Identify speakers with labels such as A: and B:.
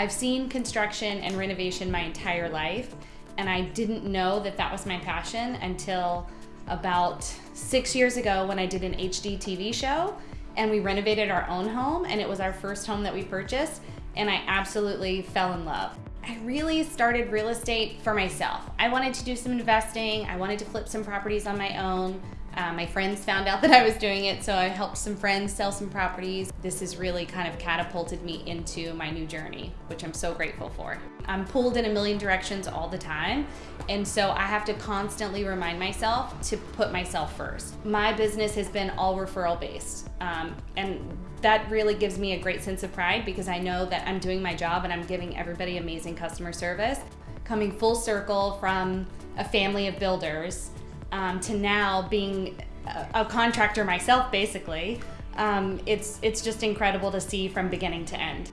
A: I've seen construction and renovation my entire life, and I didn't know that that was my passion until about six years ago when I did an HGTV show and we renovated our own home, and it was our first home that we purchased, and I absolutely fell in love. I really started real estate for myself. I wanted to do some investing, I wanted to flip some properties on my own. Uh, my friends found out that I was doing it, so I helped some friends sell some properties. This has really kind of catapulted me into my new journey, which I'm so grateful for. I'm pulled in a million directions all the time, and so I have to constantly remind myself to put myself first. My business has been all referral based, um, and that really gives me a great sense of pride because I know that I'm doing my job and I'm giving everybody amazing customer service. Coming full circle from a family of builders um, to now being a, a, contractor myself, basically, um, it's it's just incredible to see from beginning to end.